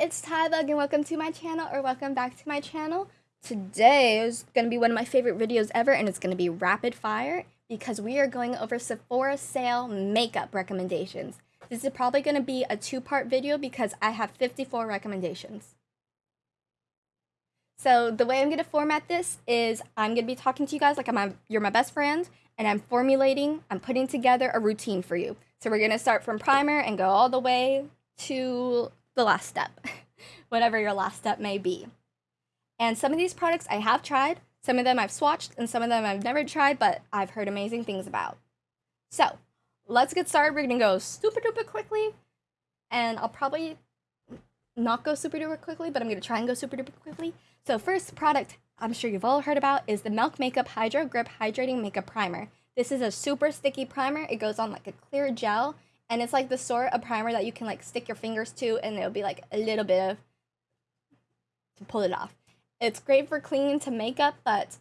it's Tybug and welcome to my channel or welcome back to my channel. Today is going to be one of my favorite videos ever and it's going to be rapid fire because we are going over Sephora sale makeup recommendations. This is probably going to be a two-part video because I have 54 recommendations. So the way I'm going to format this is I'm going to be talking to you guys like I'm you're my best friend and I'm formulating, I'm putting together a routine for you. So we're going to start from primer and go all the way to the last step, whatever your last step may be. And some of these products I have tried, some of them I've swatched, and some of them I've never tried, but I've heard amazing things about. So let's get started. We're gonna go super duper quickly, and I'll probably not go super duper quickly, but I'm gonna try and go super duper quickly. So first product I'm sure you've all heard about is the Milk Makeup Hydro Grip Hydrating Makeup Primer. This is a super sticky primer. It goes on like a clear gel and it's like the sort of primer that you can like stick your fingers to and it'll be like a little bit of to pull it off. It's great for clinging to makeup, but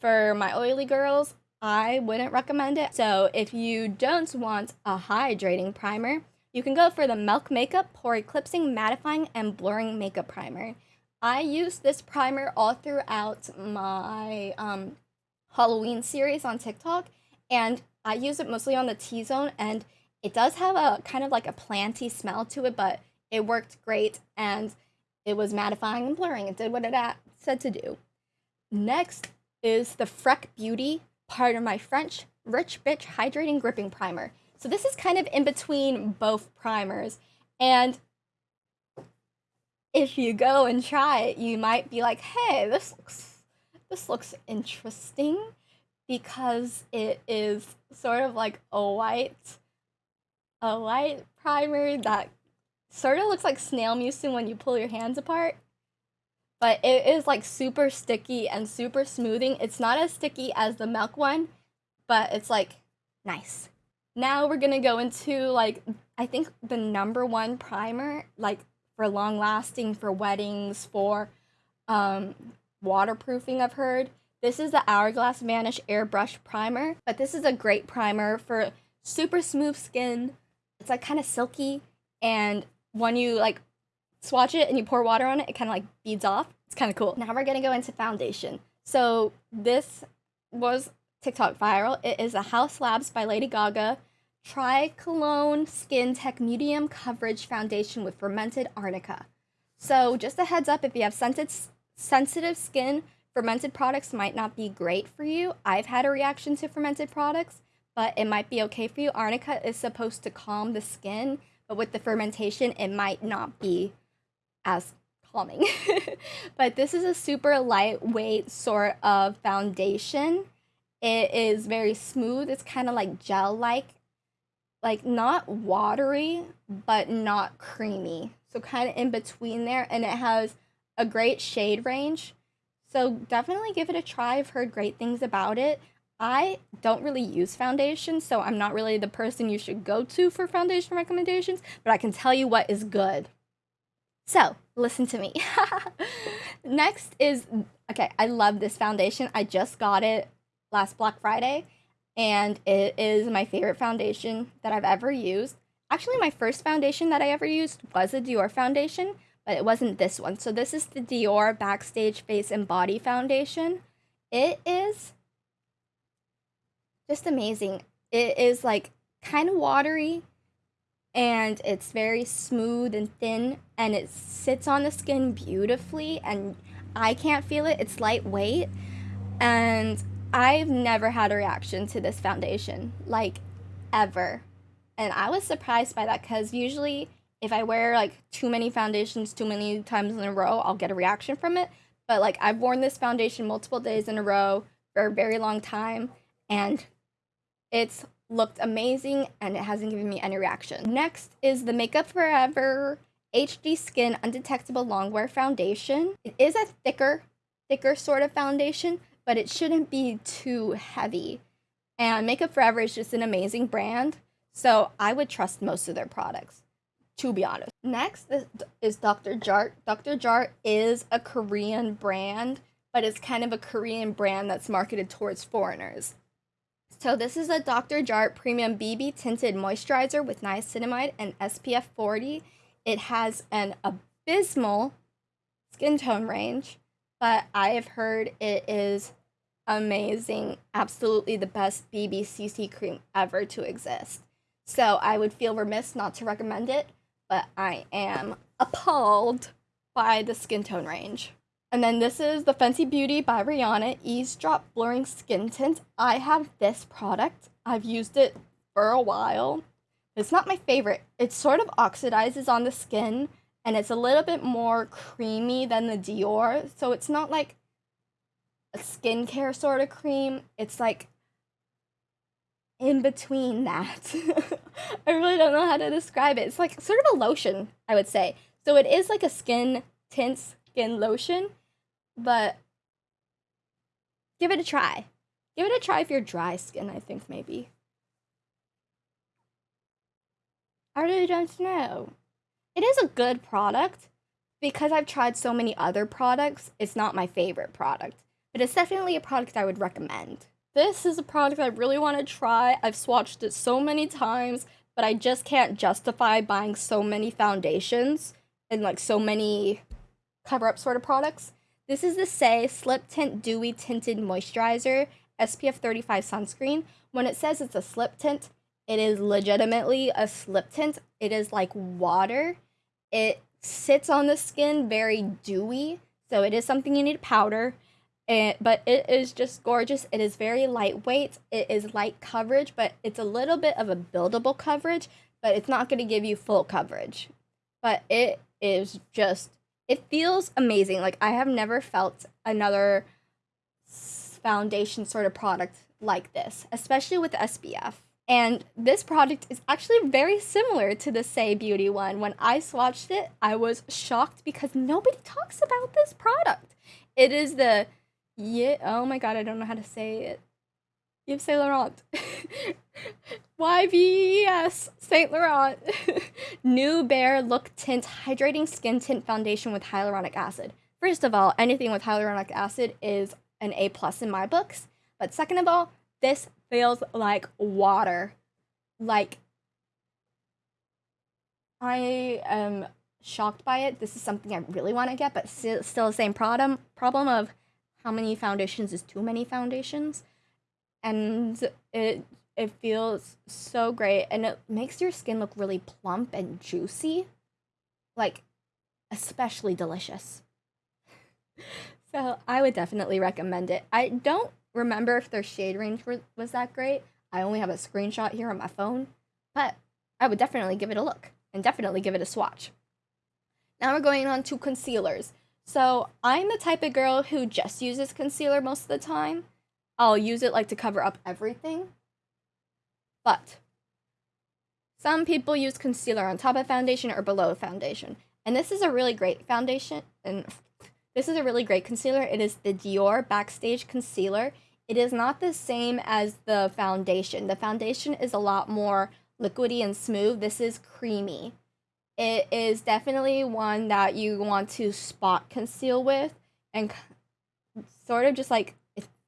for my oily girls, I wouldn't recommend it. So if you don't want a hydrating primer, you can go for the Milk Makeup Pore Eclipsing Mattifying and Blurring Makeup Primer. I use this primer all throughout my um, Halloween series on TikTok, and I use it mostly on the T-zone, and it does have a kind of like a planty smell to it, but it worked great and it was mattifying and blurring. It did what it said to do. Next is the Freck Beauty part of my French Rich Bitch Hydrating Gripping Primer. So this is kind of in between both primers. And if you go and try it, you might be like, hey, this looks this looks interesting because it is sort of like a white a light primer that sort of looks like snail mucin when you pull your hands apart. But it is like super sticky and super smoothing. It's not as sticky as the milk one, but it's like nice. Now we're gonna go into like, I think the number one primer, like for long lasting, for weddings, for um, waterproofing, I've heard. This is the Hourglass Vanish Airbrush Primer, but this is a great primer for super smooth skin, it's like kind of silky and when you like swatch it and you pour water on it, it kind of like beads off. It's kind of cool. Now we're gonna go into foundation. So this was TikTok viral. It is a Haus Labs by Lady Gaga Triclone Skin Tech Medium Coverage Foundation with Fermented Arnica. So just a heads up, if you have sensitive skin, fermented products might not be great for you. I've had a reaction to fermented products, but it might be okay for you. Arnica is supposed to calm the skin, but with the fermentation, it might not be as calming. but this is a super lightweight sort of foundation. It is very smooth. It's kind of like gel-like, like not watery, but not creamy. So kind of in between there, and it has a great shade range. So definitely give it a try. I've heard great things about it. I don't really use foundation, so I'm not really the person you should go to for foundation recommendations, but I can tell you what is good. So, listen to me. Next is okay, I love this foundation. I just got it last Black Friday, and it is my favorite foundation that I've ever used. Actually, my first foundation that I ever used was a Dior foundation, but it wasn't this one. So, this is the Dior Backstage Face and Body Foundation. It is just amazing. It is like kind of watery and it's very smooth and thin and it sits on the skin beautifully and I can't feel it. It's lightweight and I've never had a reaction to this foundation like ever. And I was surprised by that cuz usually if I wear like too many foundations too many times in a row, I'll get a reaction from it. But like I've worn this foundation multiple days in a row for a very long time and it's looked amazing and it hasn't given me any reaction. Next is the Makeup Forever HD Skin Undetectable Longwear Foundation. It is a thicker, thicker sort of foundation, but it shouldn't be too heavy. And Makeup Forever is just an amazing brand, so I would trust most of their products, to be honest. Next is, Dr. Jart. Dr. Jart is a Korean brand, but it's kind of a Korean brand that's marketed towards foreigners. So this is a Dr. Jart Premium BB Tinted Moisturizer with Niacinamide and SPF 40. It has an abysmal skin tone range, but I have heard it is amazing, absolutely the best BBCC cream ever to exist. So I would feel remiss not to recommend it, but I am appalled by the skin tone range. And then this is the Fenty Beauty by Rihanna Eaze Drop Blurring Skin Tint. I have this product. I've used it for a while. It's not my favorite. It sort of oxidizes on the skin and it's a little bit more creamy than the Dior. So it's not like a skincare sort of cream. It's like in between that. I really don't know how to describe it. It's like sort of a lotion, I would say. So it is like a skin tint skin lotion, but give it a try. Give it a try if you're dry skin, I think maybe. I really don't know. It is a good product. Because I've tried so many other products, it's not my favorite product. But it's definitely a product I would recommend. This is a product I really want to try. I've swatched it so many times, but I just can't justify buying so many foundations and like so many cover up sort of products. This is the Saie Slip Tint Dewy Tinted Moisturizer SPF 35 sunscreen. When it says it's a slip tint, it is legitimately a slip tint. It is like water. It sits on the skin very dewy, so it is something you need to powder. And, but it is just gorgeous. It is very lightweight. It is light coverage, but it's a little bit of a buildable coverage, but it's not going to give you full coverage. But it is just, it feels amazing. Like, I have never felt another foundation sort of product like this, especially with SPF. And this product is actually very similar to the Saie Beauty one. When I swatched it, I was shocked because nobody talks about this product. It is the yeah, oh my god, I don't know how to say it. Yves Saint Laurent. YVS Saint Laurent. Nu Bare Look Tint Hydrating Skin Tint Foundation with Hyaluronic Acid. First of all, anything with hyaluronic acid is an A plus in my books. But second of all, this feels like water. Like, I am shocked by it. This is something I really want to get, but still, still the same problem problem of how many foundations is too many foundations, and it it feels so great, and it makes your skin look really plump and juicy, like especially delicious. so I would definitely recommend it. I don't remember if their shade range was that great. I only have a screenshot here on my phone, but I would definitely give it a look and definitely give it a swatch. Now we're going on to concealers. So I'm the type of girl who just uses concealer most of the time. I'll use it like to cover up everything. But some people use concealer on top of foundation or below foundation. And this is a really great foundation and this is a really great concealer. It is the Dior Backstage Concealer. It is not the same as the foundation. The foundation is a lot more liquidy and smooth. This is creamy. It is definitely one that you want to spot conceal with and sort of just like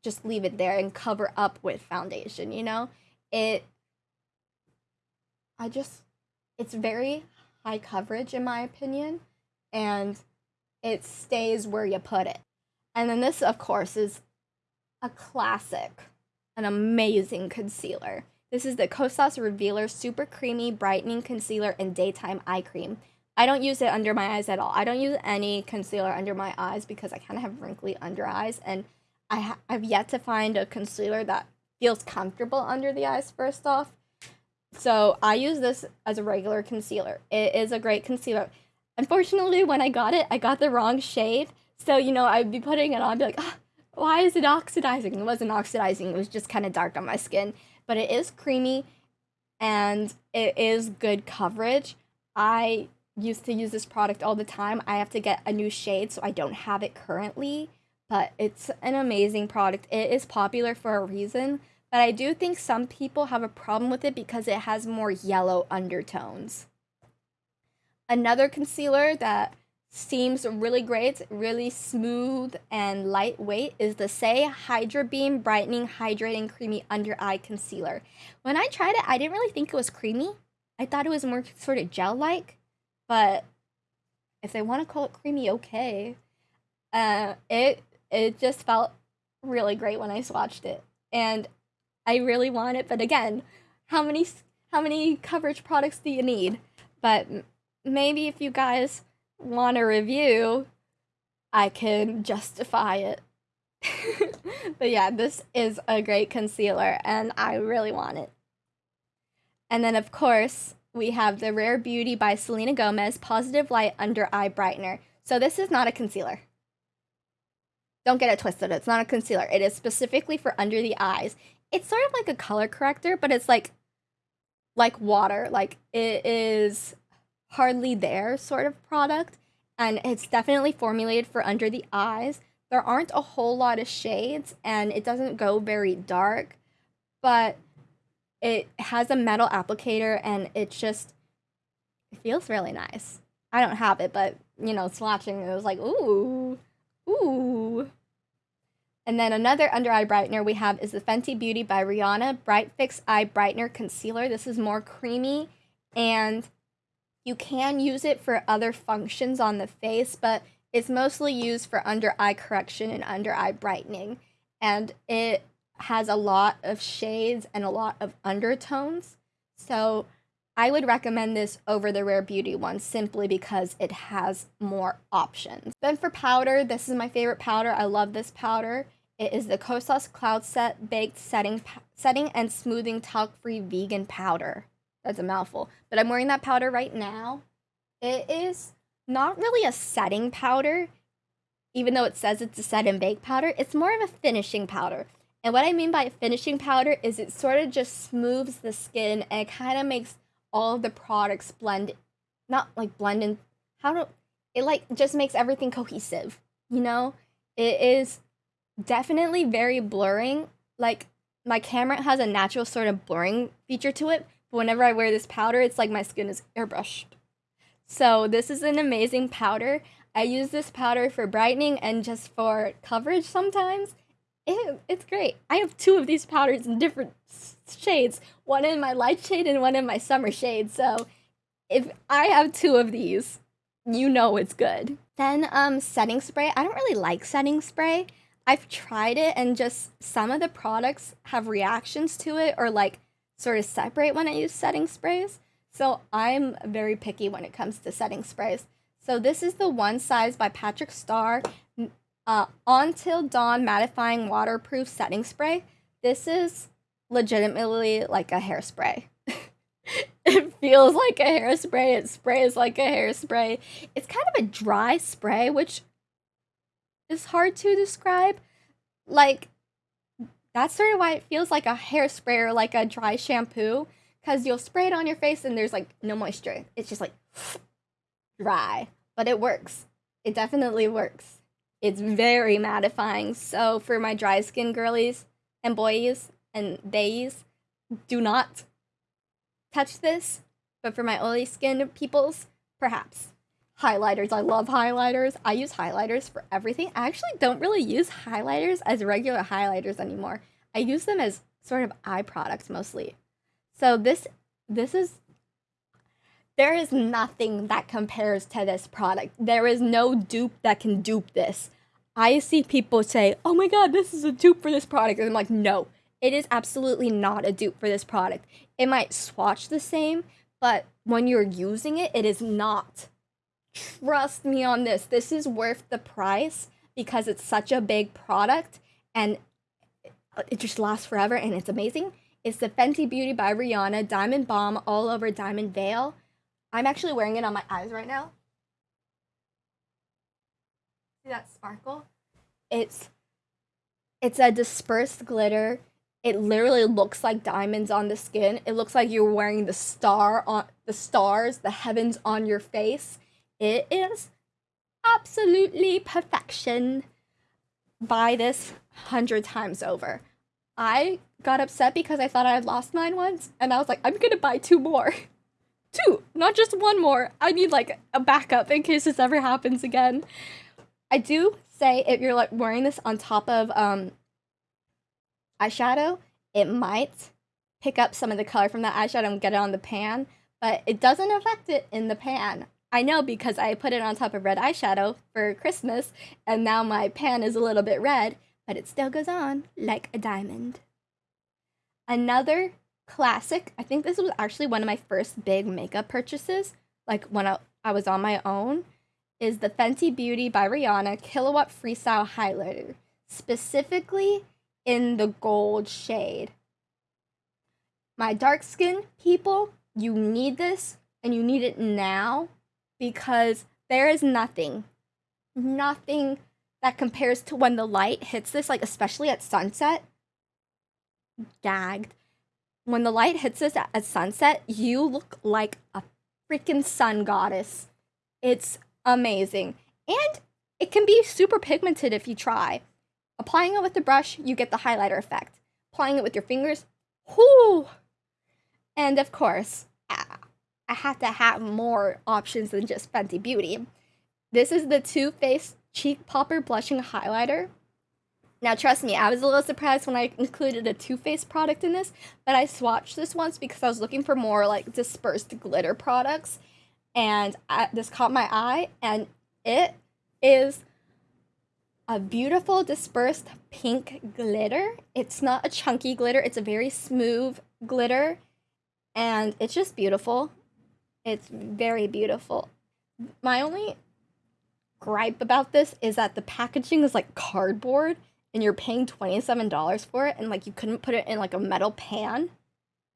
just leave it there and cover up with foundation, you know? It I just it's very high coverage in my opinion and it stays where you put it. And then this, of course, is a classic, an amazing concealer. This is the Kosas Revealer Super Creamy Brightening Concealer and Daytime Eye Cream. I don't use it under my eyes at all. I don't use any concealer under my eyes because I kind of have wrinkly under eyes, and I ha- I've yet to find a concealer that feels comfortable under the eyes. First off, so I use this as a regular concealer. It is a great concealer. Unfortunately, when I got it, I got the wrong shade. So, you know, I'd be putting it on, be like, ah, why is it oxidizing? It wasn't oxidizing, it was just kind of dark on my skin. But it is creamy and it is good coverage. I used to use this product all the time. I have to get a new shade, so I don't have it currently. But it's an amazing product. It is popular for a reason. But I do think some people have a problem with it because it has more yellow undertones. Another concealer that seems really great, really smooth and lightweight is the Saie Hydra Beam Brightening Hydrating Creamy Under Eye Concealer. When I tried it, I didn't really think it was creamy. I thought it was more sort of gel-like, but if they want to call it creamy, okay. Uh, it it just felt really great when I swatched it, and I really want it. But again, how many how many coverage products do you need? But maybe if you guys want a review, I can justify it. but yeah, this is a great concealer, and I really want it. And then, of course, we have the Rare Beauty by Selena Gomez Positive Light Under Eye Brightener. So this is not a concealer. Don't get it twisted. It's not a concealer. It is specifically for under the eyes. It's sort of like a color corrector, but it's like like water. Like it is hardly there sort of product and it's definitely formulated for under the eyes. There aren't a whole lot of shades and it doesn't go very dark, but it has a metal applicator and it just it feels really nice. I don't have it, but you know, swatching it was like, ooh, ooh. And then another under eye brightener we have is the Fenty Beauty by Rihanna Bright Fix Eye Brightener Concealer. This is more creamy and you can use it for other functions on the face, but it's mostly used for under eye correction and under eye brightening. And it has a lot of shades and a lot of undertones. So I would recommend this over the Rare Beauty one simply because it has more options. Then for powder, this is my favorite powder. I love this powder. It is the Kosas Cloud Set Baked Setting, setting and Smoothing Talc-Free Vegan Powder. That's a mouthful. But I'm wearing that powder right now. It is not really a setting powder, even though it says it's a set and bake powder. It's more of a finishing powder. And what I mean by finishing powder is it sort of just smooths the skin and kind of makes all of the products blend, not like blend in, how do, it like just makes everything cohesive, you know? It is definitely very blurring. Like my camera has a natural sort of blurring feature to it, but whenever I wear this powder, it's like my skin is airbrushed. So this is an amazing powder. I use this powder for brightening and just for coverage sometimes it, it's great. I have two of these powders in different shades, one in my light shade and one in my summer shade. So if I have two of these, you know it's good. Then um setting spray. I don't really like setting spray. I've tried it and just some of the products have reactions to it or like sort of separate when I use setting sprays. So I'm very picky when it comes to setting sprays. So this is the one size by Patrick Starrr uh, Until Dawn Mattifying Waterproof Setting Spray. This is legitimately like a hairspray. it feels like a hairspray. It sprays like a hairspray. It's kind of a dry spray, which is hard to describe. Like, that's sort of why it feels like a hairspray or like a dry shampoo. Because you'll spray it on your face and there's like no moisture. It's just like dry. But it works. It definitely works. It's very mattifying. So for my dry skin girlies and boys and theys, do not touch this. But for my oily skin peoples, perhaps. Highlighters. I love highlighters. I use highlighters for everything. I actually don't really use highlighters as regular highlighters anymore. I use them as sort of eye products mostly. So this this is there is nothing that compares to this product. There is no dupe that can dupe this. I see people say, oh my god, this is a dupe for this product. And I'm like, no, it is absolutely not a dupe for this product. It might swatch the same, but when you're using it, it is not. Trust me on this. This is worth the price because it's such a big product and it just lasts forever and it's amazing. It's the Fenty Beauty by Rihanna Diamond Bomb All Over Diamond Veil. I'm actually wearing it on my eyes right now. See that sparkle? It's it's a dispersed glitter. It literally looks like diamonds on the skin. It looks like you're wearing the star on the stars, the heavens on your face. It is absolutely perfection. Buy this hundred times over. I got upset because I thought I had lost mine once, and I was like, I'm gonna buy two more. two, not just one more. I need like a backup in case this ever happens again. I do say if you're like wearing this on top of um eyeshadow, it might pick up some of the color from that eyeshadow and get it on the pan, but it doesn't affect it in the pan. I know because I put it on top of red eyeshadow for Christmas, and now my pan is a little bit red, but it still goes on like a diamond. Another classic, I think this was actually one of my first big makeup purchases, like when I, I was on my own, is the Fenty Beauty by Rihanna Killawatt Freestyle Highlighter, specifically in the gold shade. My dark skin people, you need this and you need it now because there is nothing, nothing that compares to when the light hits this, like especially at sunset. Gagged. When the light hits us at, sunset, you look like a freaking sun goddess. It's amazing. And it can be super pigmented if you try. Applying it with the brush, you get the highlighter effect. Applying it with your fingers, whoo! And of course, I have to have more options than just Fenty Beauty. This is the Too Faced Cheek Popper Blushing Highlighter. Now, trust me, I was a little surprised when I included a Too Faced product in this, but I swatched this once because I was looking for more like dispersed glitter products, and I, this caught my eye, and it is a beautiful dispersed pink glitter. It's not a chunky glitter, it's a very smooth glitter, and it's just beautiful. It's very beautiful. My only gripe about this is that the packaging is like cardboard and you're paying $27 for it and like you couldn't put it in like a metal pan.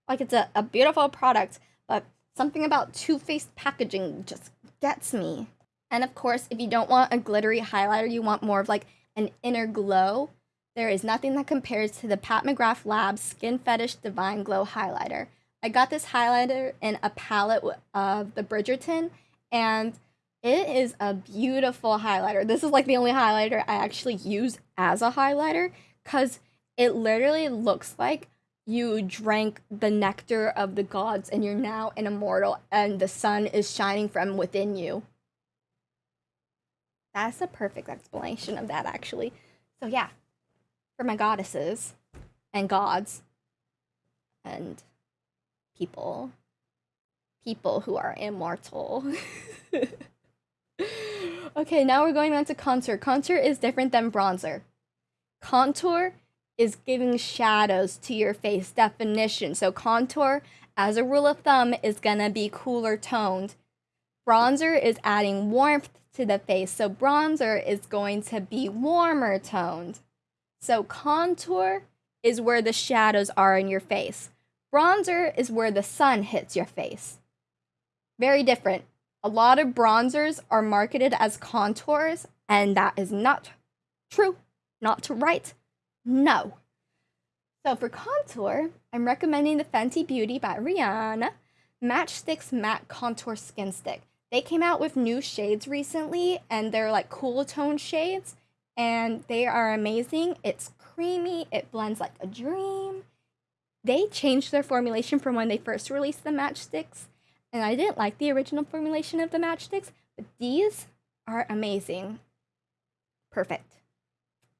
Like it's a, a beautiful product, but something about Too Faced packaging just gets me. And of course, if you don't want a glittery highlighter, you want more of like an inner glow, there is nothing that compares to the Pat McGrath Labs Skin Fetish Divine Glow Highlighter. I got this highlighter in a palette of the Bridgerton, and it is a beautiful highlighter. This is like the only highlighter I actually use as a highlighter because it literally looks like you drank the nectar of the gods and you're now an immortal and the sun is shining from within you. That's a perfect explanation of that, actually. So, yeah, for my goddesses and gods and people people who are immortal. okay, now we're going on to contour. Contour is different than bronzer. Contour is giving shadows to your face definition. So contour, as a rule of thumb, is gonna be cooler toned. Bronzer is adding warmth to the face. So bronzer is going to be warmer toned. So contour is where the shadows are in your face. Bronzer is where the sun hits your face. Very different. A lot of bronzers are marketed as contours, and that is not true, not right. No. So for contour, I'm recommending the Fenty Beauty by Rihanna Match Stix Matte Contour Skin Stick. They came out with new shades recently, and they're like cool tone shades, and they are amazing. It's creamy, it blends like a dream, they changed their formulation from when they first released the Match Stix, and I didn't like the original formulation of the Match Stix, but these are amazing. Perfect.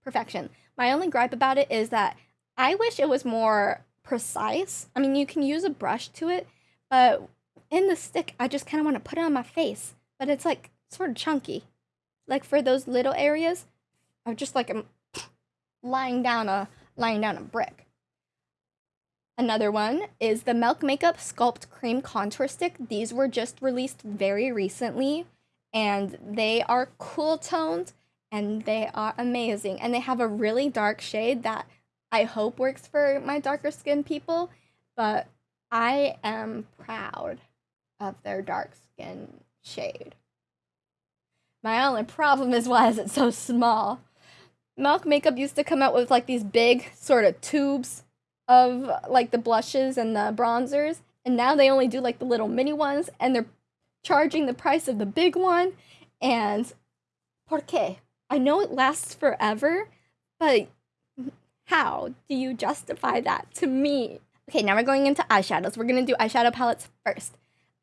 Perfection. My only gripe about it is that I wish it was more precise. I mean, you can use a brush to it, but in the stick, I just kind of want to put it on my face, but it's like sort of chunky. Like for those little areas, I'm just like I'm lying down a lying down a brick. Another one is the Milk Makeup Sculpt Cream Contour Stick. These were just released very recently and they are cool toned and they are amazing. And they have a really dark shade that I hope works for my darker skin people, but I am proud of their dark skin shade. My only problem is why is it so small? Milk Makeup used to come out with like these big sort of tubes of like the blushes and the bronzers, and now they only do like the little mini ones, and they're charging the price of the big one. And por qué? I know it lasts forever, but how do you justify that to me? Okay, now we're going into eyeshadows. We're gonna do eyeshadow palettes first.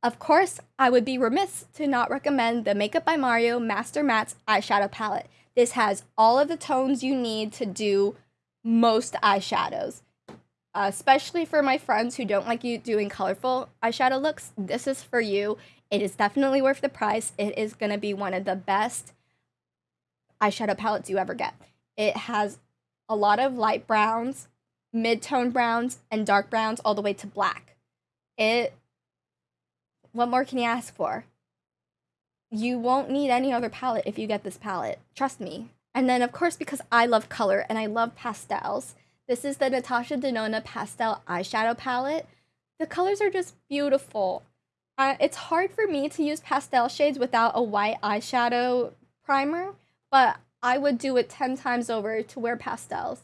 Of course, I would be remiss to not recommend the Makeup by Mario Master Mattes eyeshadow palette. This has all of the tones you need to do most eyeshadows. Especially for my friends who don't like you doing colorful eyeshadow looks, this is for you. It is definitely worth the price. It is going to be one of the best eyeshadow palettes you ever get. It has a lot of light browns, mid-tone browns, and dark browns all the way to black. It what more can you ask for? You won't need any other palette if you get this palette. Trust me. And then of course because I love color and I love pastels, this is the Natasha Denona Pastel Eyeshadow Palette. The colors are just beautiful. Uh, it's hard for me to use pastel shades without a white eyeshadow primer, but I would do it 10 times over to wear pastels.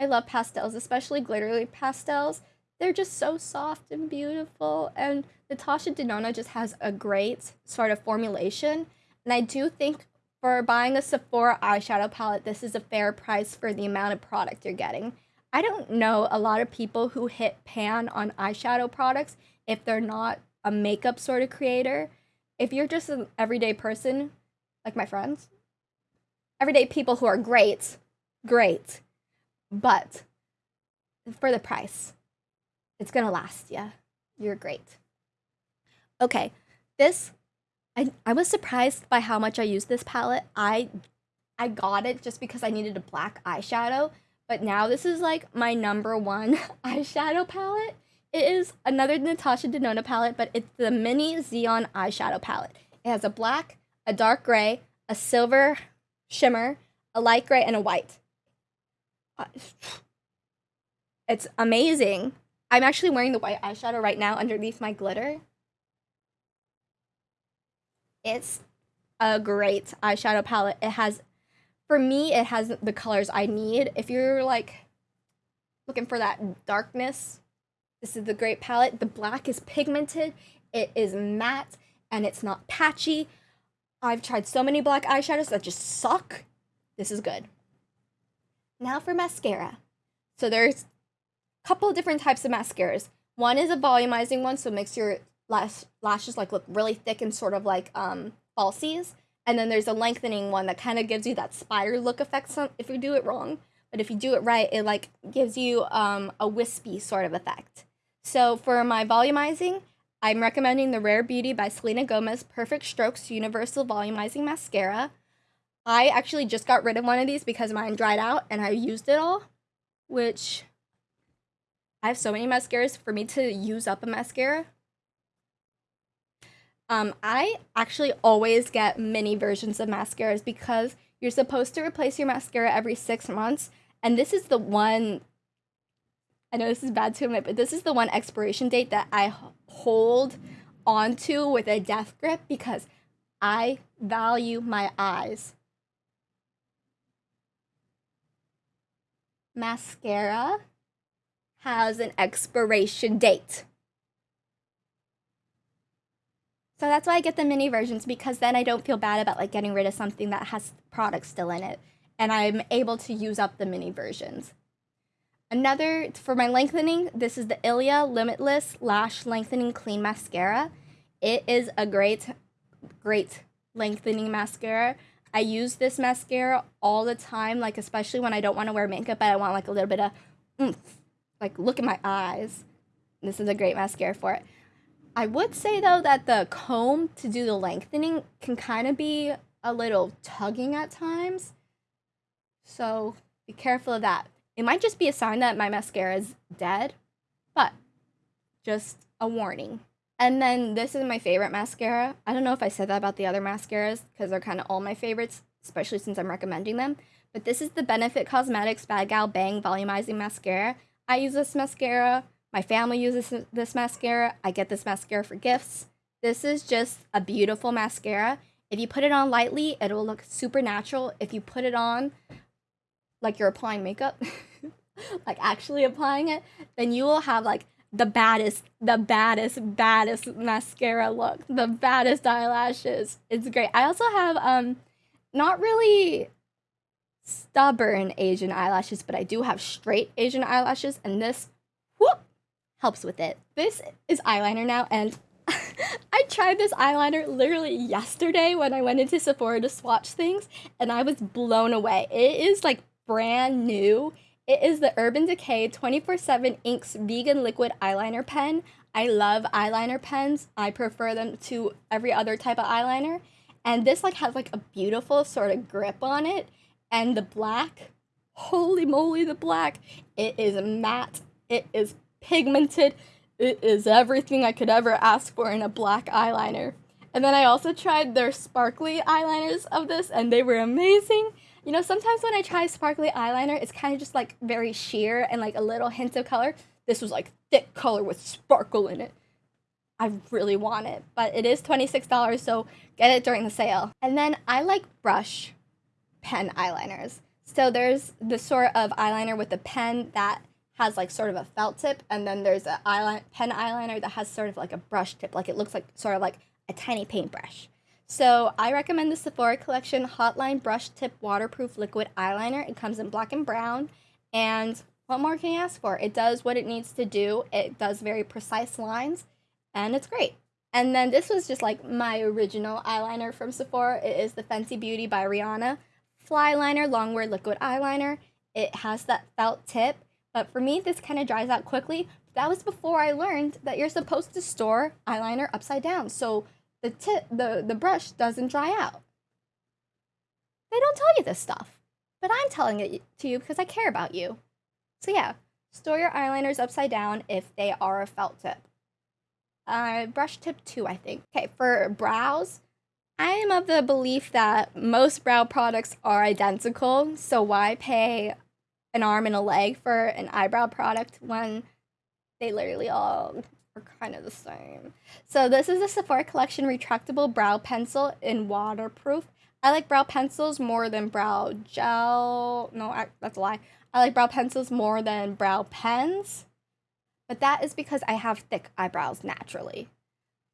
I love pastels, especially glittery pastels. They're just so soft and beautiful, and Natasha Denona just has a great sort of formulation. And I do think for buying a Sephora eyeshadow palette, this is a fair price for the amount of product you're getting. I don't know a lot of people who hit pan on eyeshadow products if they're not a makeup sort of creator. If you're just an everyday person, like my friends, everyday people who are great, great, but for the price, it's gonna last you. You're great. Okay, this I, I was surprised by how much I used this palette. I I got it just because I needed a black eyeshadow, but now this is like my number one eyeshadow palette. It is another Natasha Denona palette, but it's the mini Xenon eyeshadow palette. It has a black, a dark gray, a silver shimmer, a light gray, and a white. It's amazing. I'm actually wearing the white eyeshadow right now underneath my glitter. It's a great eyeshadow palette. It has, for me, it has the colors I need. If you're like looking for that darkness, this is the great palette. The black is pigmented, it is matte, and it's not patchy. I've tried so many black eyeshadows that just suck. This is good. Now for mascara. So there's a couple different types of mascaras. One is a volumizing one, so it makes your lash, lashes like look really thick and sort of like um falsies. And then there's a lengthening one that kind of gives you that spider look effect if you do it wrong. But if you do it right, it like gives you um, a wispy sort of effect. So for my volumizing, I'm recommending the Rare Beauty by Selena Gomez Perfect Strokes Universal Volumizing Mascara. I actually just got rid of one of these because mine dried out and I used it all, which I have so many mascaras for me to use up a mascara. Um, I actually always get mini versions of mascaras because you're supposed to replace your mascara every six months. And this is the one, I know this is bad to admit, but this is the one expiration date that I hold onto with a death grip because I value my eyes. Mascara has an expiration date. So that's why I get the mini versions because then I don't feel bad about like getting rid of something that has product still in it and I'm able to use up the mini versions. Another for my lengthening, this is the Ilia Limitless Lash Lengthening Clean Mascara. It is a great great lengthening mascara. I use this mascara all the time, like especially when I don't want to wear makeup, but I want like a little bit of oomph. Like look at my eyes. This is a great mascara for it. I would say though that the comb to do the lengthening can kind of be a little tugging at times. So be careful of that. It might just be a sign that my mascara is dead, but just a warning. And then this is my favorite mascara. I don't know if I said that about the other mascaras because they're kind of all my favorites, especially since I'm recommending them. But this is the Benefit Cosmetics Bad Gal Bang Volumizing Mascara. I use this mascara my family uses this mascara. I get this mascara for gifts. This is just a beautiful mascara. If you put it on lightly, it will look super natural. If you put it on like you're applying makeup, like actually applying it, then you will have like the baddest, the baddest, baddest mascara look, the baddest eyelashes. It's great. I also have um not really stubborn Asian eyelashes, but I do have straight Asian eyelashes, and this helps with it. This is eyeliner now, and I tried this eyeliner literally yesterday when I went into Sephora to swatch things, and I was blown away. It is like brand new. It is the Urban Decay 24 7 Inks Vegan Liquid Eyeliner Pen. I love eyeliner pens. I prefer them to every other type of eyeliner. And this like has like a beautiful sort of grip on it. And the black, holy moly, the black. It is matte. It is pigmented. It is everything I could ever ask for in a black eyeliner. And then I also tried their sparkly eyeliners of this, and they were amazing. You know, sometimes when I try sparkly eyeliner, it's kind of just like very sheer and like a little hint of color. This was like thick color with sparkle in it. I really want it, but it is $26, so get it during the sale. And then I like brush pen eyeliners. So there's the sort of eyeliner with the pen that has like sort of a felt tip, and then there's a eyeliner, pen eyeliner that has sort of like a brush tip, like it looks like sort of like a tiny paintbrush. So I recommend the Sephora Collection Hotline Brush Tip Waterproof Liquid Eyeliner. It comes in black and brown. And what more can you ask for? It does what it needs to do. It does very precise lines, and it's great. And then this was just like my original eyeliner from Sephora. It is the Fenty Beauty by Rihanna Fly Liner Longwear Liquid Eyeliner. It has that felt tip, but for me, this kind of dries out quickly. That was before I learned that you're supposed to store eyeliner upside down. So the tip the, the brush doesn't dry out. They don't tell you this stuff, but I'm telling it to you because I care about you. So yeah, store your eyeliners upside down if they are a felt tip. Uh, brush tip two, I think. Okay, for brows, I am of the belief that most brow products are identical, so why pay an arm and a leg for an eyebrow product when they literally all are kind of the same. So this is the Sephora Collection Retractable Brow Pencil in waterproof. I like brow pencils more than brow gel. No, I, that's a lie. I like brow pencils more than brow pens. But that is because I have thick eyebrows naturally.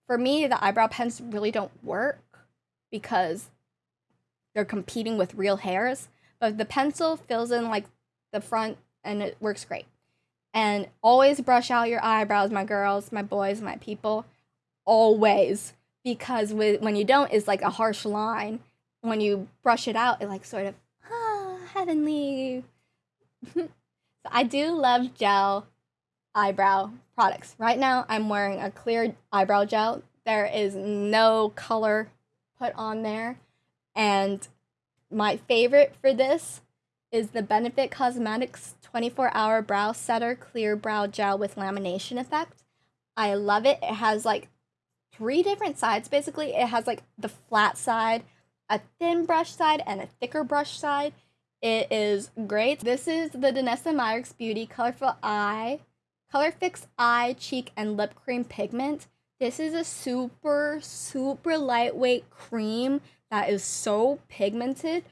For me, the eyebrow pens really don't work because they're competing with real hairs. But the pencil fills in like the front and it works great. And always brush out your eyebrows, my girls, my boys, my people. Always. Because with, when you don't, it's like a harsh line. When you brush it out, it like sort of, ah, heavenly. so I do love gel eyebrow products. Right now, I'm wearing a clear eyebrow gel. There is no color put on there. And my favorite for this is the Benefit Cosmetics 24 Hour Brow Setter Clear Brow Gel with Lamination Effect. I love it. It has like three different sides basically. It has like the flat side, a thin brush side, and a thicker brush side. It is great. This is the Danessa Myricks Beauty Colorful Eye, Color Fix Eye, Cheek, and Lip Cream Pigment. This is a super, super lightweight cream that is so pigmented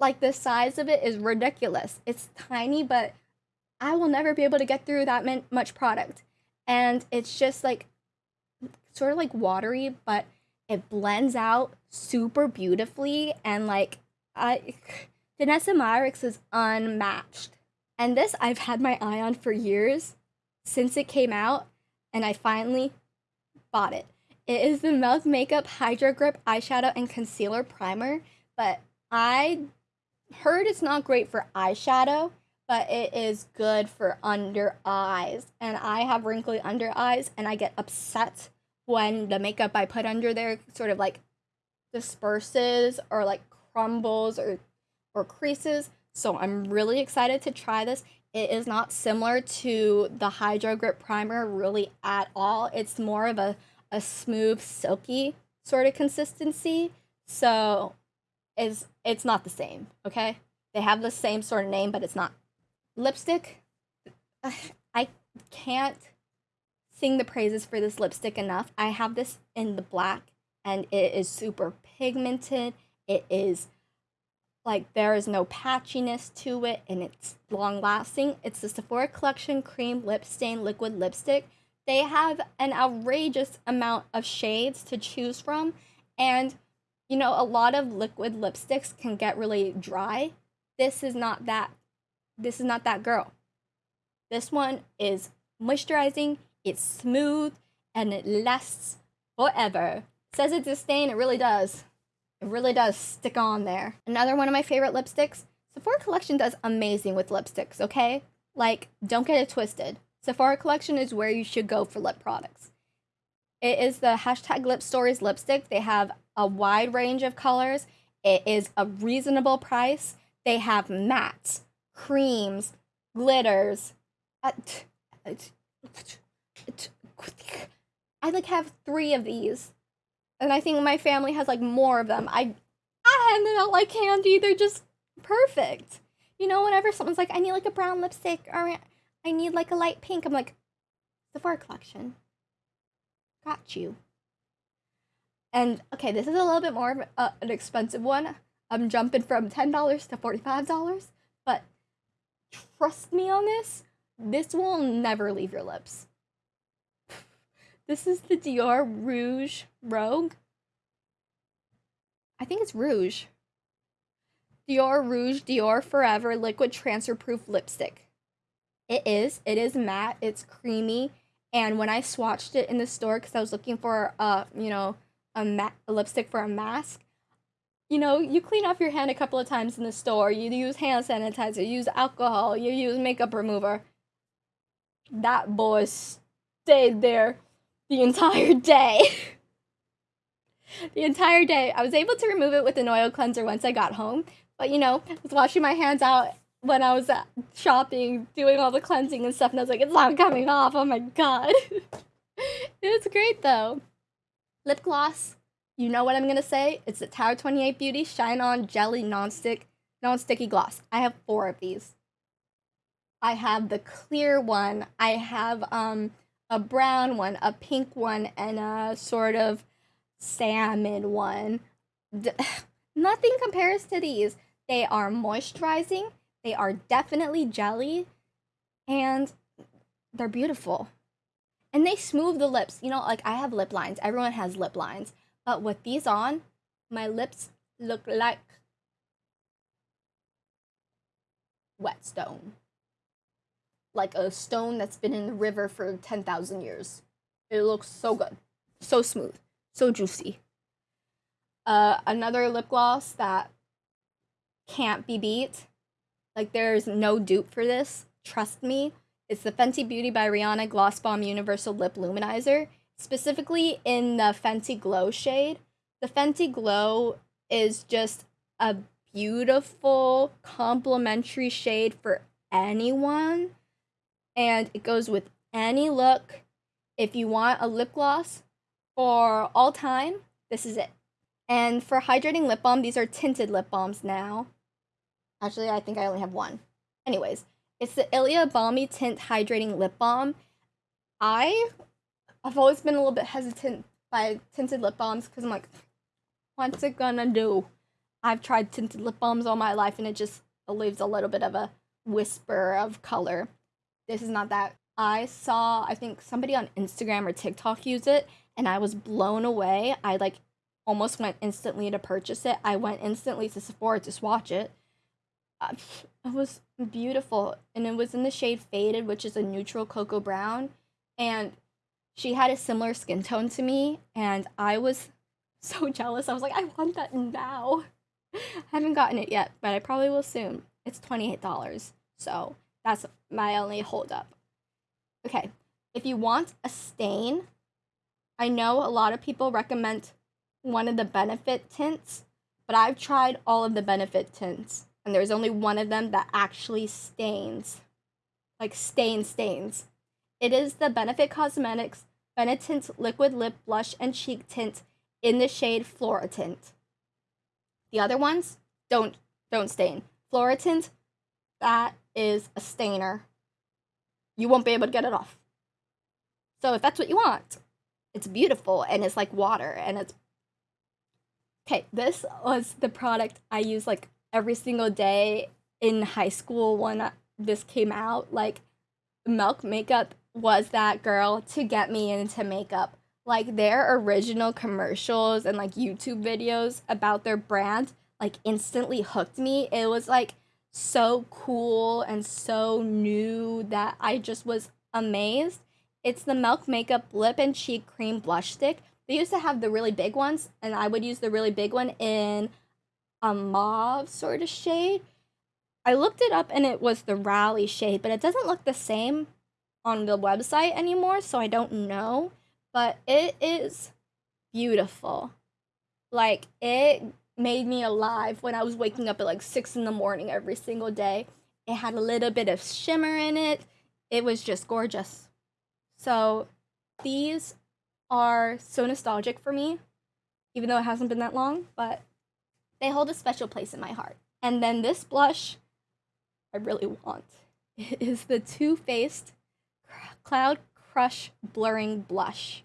like the size of it is ridiculous. It's tiny, but I will never be able to get through that much product. And it's just like sort of like watery, but it blends out super beautifully and like I Danessa Myricks is unmatched. And this I've had my eye on for years since it came out and I finally bought it. It is the Milk Makeup Hydro Grip Eyeshadow and Concealer Primer, but I heard it's not great for eyeshadow, but it is good for under eyes. And I have wrinkly under eyes, and I get upset when the makeup I put under there sort of like disperses or like crumbles or or creases. So I'm really excited to try this. It is not similar to the Hydro Grip Primer really at all. It's more of a, a smooth, silky sort of consistency. So is it's not the same, okay? They have the same sort of name, but it's not. Lipstick, I can't sing the praises for this lipstick enough. I have this in the black and it is super pigmented. It is like there is no patchiness to it and it's long lasting. It's the Sephora Collection Cream Lip Stain Liquid Lipstick. They have an outrageous amount of shades to choose from and you know, a lot of liquid lipsticks can get really dry. This is not that this is not that girl. This one is moisturizing, it's smooth, and it lasts forever. Says it's a stain, it really does. It really does stick on there. Another one of my favorite lipsticks. Sephora Collection does amazing with lipsticks, okay? Like, don't get it twisted. Sephora collection is where you should go for lip products. It is the hashtag Lip Stories lipstick. They have a wide range of colors. It is a reasonable price. They have mattes, creams, glitters. I like have three of these, and I think my family has like more of them. I I handed out like candy. They're just perfect. You know, whenever someone's like, I need like a brown lipstick or I need like a light pink, I'm like, the Sephora collection. Got you. And okay, this is a little bit more of an expensive one. I'm jumping from $10 to $45, but trust me on this, this will never leave your lips. this is the Dior Rouge Rogue. I think it's Rouge. Dior Rouge Dior Forever Liquid Transfer Proof Lipstick. It is. It is matte. It's creamy. And when I swatched it in the store because I was looking for a, you know, a, ma- a lipstick for a mask, you know, you clean off your hand a couple of times in the store. You use hand sanitizer, you use alcohol, you use makeup remover. That boy stayed there the entire day. the entire day. I was able to remove it with an oil cleanser once I got home, but you know, I was washing my hands out when I was uh, shopping, doing all the cleansing and stuff, and I was like, it's not coming off. Oh my god. it was great though. Lip gloss. You know what I'm gonna say? It's the Tower 28 Beauty Shine On Jelly Non-Stick Non-Sticky Gloss. I have four of these. I have the clear one. I have um a brown one, a pink one, and a sort of salmon one. D- nothing compares to these. They are moisturizing, they are definitely jelly, and they're beautiful. And they smooth the lips. You know, like I have lip lines, everyone has lip lines. But with these on, my lips look like whetstone. Like a stone that's been in the river for 10,000 years. It looks so good. So smooth. So juicy. Uh, another lip gloss that can't be beat. Like there's no dupe for this. Trust me. It's the Fenty Beauty by Rihanna Gloss Bomb Universal Lip Luminizer, specifically in the Fenty Glow shade. The Fenty Glow is just a beautiful complementary shade for anyone and it goes with any look. If you want a lip gloss for all time, this is it. And for hydrating lip balm, these are tinted lip balms now. Actually, I think I only have one. Anyways, it's the Ilia Balmy Tint Hydrating Lip Balm. I I've always been a little bit hesitant by tinted lip balms because I'm like, what's it gonna do? I've tried tinted lip balms all my life and it just leaves a little bit of a whisper of color. This is not that. I saw, I think somebody on Instagram or TikTok use it and I was blown away. I like almost went instantly to purchase it. I went instantly to Sephora to swatch it. Uh, it was beautiful, and it was in the shade Faded, which is a neutral cocoa brown. And she had a similar skin tone to me, and I was so jealous. I was like, I want that now. I haven't gotten it yet, but I probably will soon. It's $28, so that's my only holdup. Okay, if you want a stain, I know a lot of people recommend one of the benefit tints, but I've tried all of the benefit tints, and there's only one of them that actually stains. Like stain stains. It is the Benefit Cosmetics Benetint Liquid Lip Blush and Cheek Tint in the shade Flora Tint. The other ones don't don't stain. Flora Tint, that is a stainer. You won't be able to get it off. So if that's what you want, it's beautiful and it's like water and it's okay this was the product i use like every single day in high school when this came out like milk makeup was that girl to get me into makeup. Like their original commercials and like youtube videos about their brand like instantly hooked me. It was like so cool and so new that i just was amazed. It's the Milk Makeup Lip and Cheek Cream Blush Stick. They used to have the really big ones, and I would use the really big one in a mauve sort of shade. I looked it up and it was the Rally shade, but it doesn't look the same on the website anymore, so I don't know. But it is beautiful. Like, it made me alive when I was waking up at like six in the morning every single day. It had a little bit of shimmer in it. It was just gorgeous. So, these are so nostalgic for me, even though it hasn't been that long, but they hold a special place in my heart. And then this blush, I really want. It is the Too Faced Cloud Crush Blurring Blush.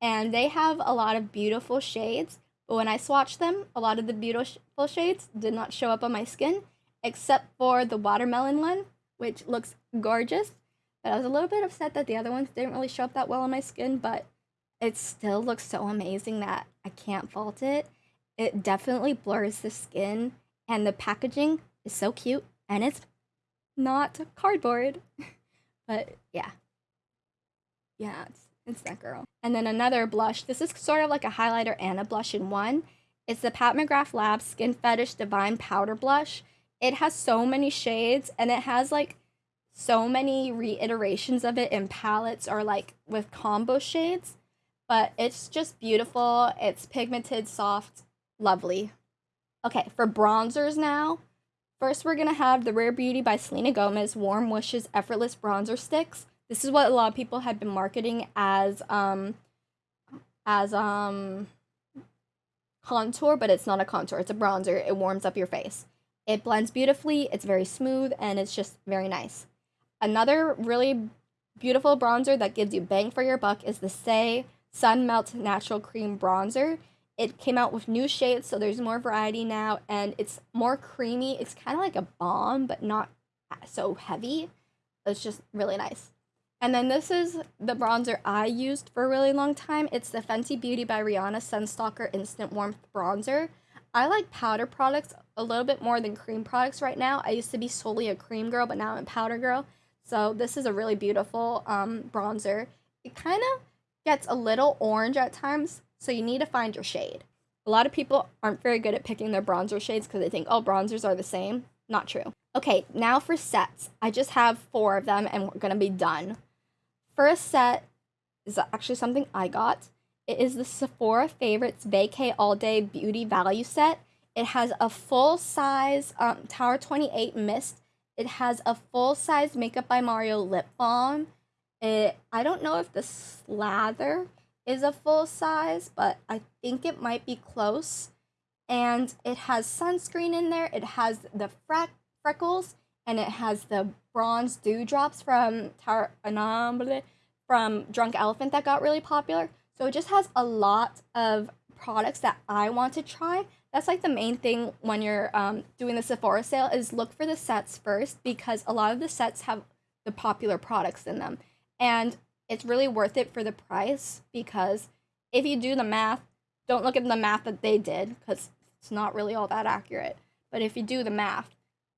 And they have a lot of beautiful shades, but when I swatched them, a lot of the beautiful shades did not show up on my skin, except for the watermelon one, which looks gorgeous. But I was a little bit upset that the other ones didn't really show up that well on my skin, but it still looks so amazing that I can't fault it. It definitely blurs the skin, and the packaging is so cute, and it's not cardboard. but yeah. Yeah, it's, it's that girl. And then another blush. This is sort of like a highlighter and a blush in one. It's the Pat McGrath Lab Skin Fetish Divine Powder Blush. It has so many shades and it has like so many reiterations of it in palettes or like with combo shades. But it's just beautiful. It's pigmented, soft, lovely. Okay, for bronzers now. First, we're gonna have the Rare Beauty by Selena Gomez Warm Wishes Effortless Bronzer Sticks. This is what a lot of people had been marketing as um as um contour, but it's not a contour, it's a bronzer. It warms up your face. It blends beautifully, it's very smooth, and it's just very nice. Another really beautiful bronzer that gives you bang for your buck is the Saie Sun Melt Natural Cream Bronzer. It came out with new shades, so there's more variety now, and it's more creamy. It's kind of like a balm, but not so heavy. It's just really nice. And then this is the bronzer I used for a really long time. It's the Fenty Beauty by Rihanna Sun Stalk'r Instant Warmth Bronzer. I like powder products a little bit more than cream products right now. I used to be solely a cream girl, but now I'm a powder girl. So this is a really beautiful um, bronzer. It kind of gets a little orange at times, so you need to find your shade. A lot of people aren't very good at picking their bronzer shades because they think, oh, bronzers are the same. Not true. Okay, now for sets. I just have four of them and we're gonna be done. First set is actually something I got. It is the Sephora Favorites Vacay All Day Beauty Value Set. It has a full size um, Tower 28 mist. It has a full size Makeup by Mario lip balm. It, I don't know if the slather is a full size, but I think it might be close. And it has sunscreen in there. It has the freck freckles and it has the bronze dewdrops from Tar- from Drunk Elephant that got really popular. So it just has a lot of products that I want to try. That's like the main thing when you're um, doing the Sephora sale is look for the sets first because a lot of the sets have the popular products in them. And it's really worth it for the price because if you do the math, don't look at the math that they did because it's not really all that accurate. But if you do the math,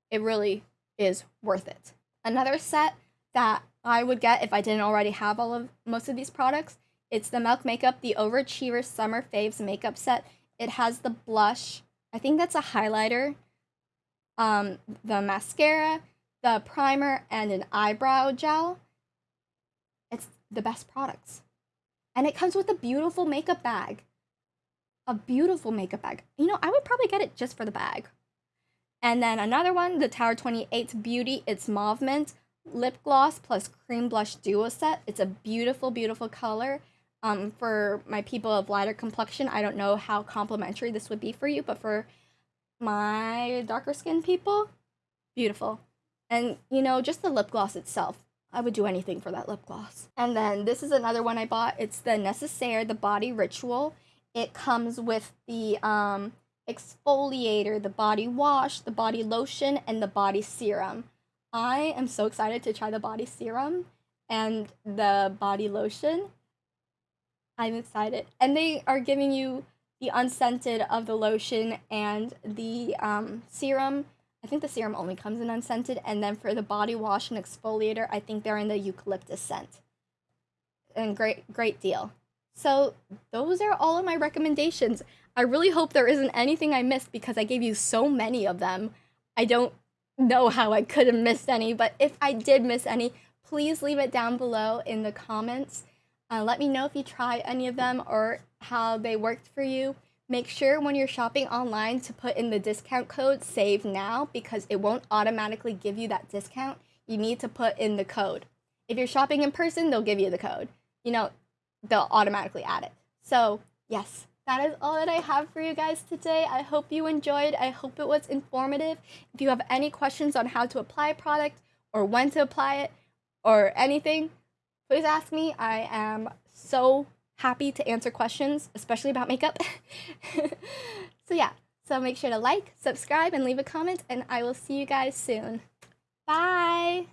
it really is worth it. Another set that I would get if I didn't already have all of most of these products, it's the Milk Makeup the Overachiever Summer Faves makeup set. It has the blush, I think that's a highlighter, um, the mascara, the primer, and an eyebrow gel. The best products. And it comes with a beautiful makeup bag. A beautiful makeup bag. You know, I would probably get it just for the bag. And then another one, the Tower 28 Beauty It's Mauve Mint Lip Gloss plus Cream Blush Duo Set. It's a beautiful, beautiful color. Um, for my people of lighter complexion, I don't know how complimentary this would be for you, but for my darker skin people, beautiful. And you know, just the lip gloss itself, I would do anything for that lip gloss. And then this is another one I bought. It's the Necessaire, the Body Ritual. It comes with the um, exfoliator, the body wash, the body lotion, and the body serum. I am so excited to try the body serum and the body lotion. I'm excited. And they are giving you the unscented of the lotion and the um, serum. I think the serum only comes in unscented. And then for the body wash and exfoliator, I think they're in the eucalyptus scent. And great, great deal. So those are all of my recommendations. I really hope there isn't anything I missed because I gave you so many of them. I don't know how I could have missed any, but if I did miss any, please leave it down below in the comments. Uh, let me know if you try any of them or how they worked for you. Make sure when you're shopping online to put in the discount code save now because it won't automatically give you that discount. You need to put in the code. If you're shopping in person, they'll give you the code. You know, they'll automatically add it. So, yes, that is all that I have for you guys today. I hope you enjoyed. I hope it was informative. If you have any questions on how to apply a product or when to apply it or anything, please ask me. I am so happy to answer questions, especially about makeup. so, yeah, so make sure to like, subscribe, and leave a comment, and I will see you guys soon. Bye!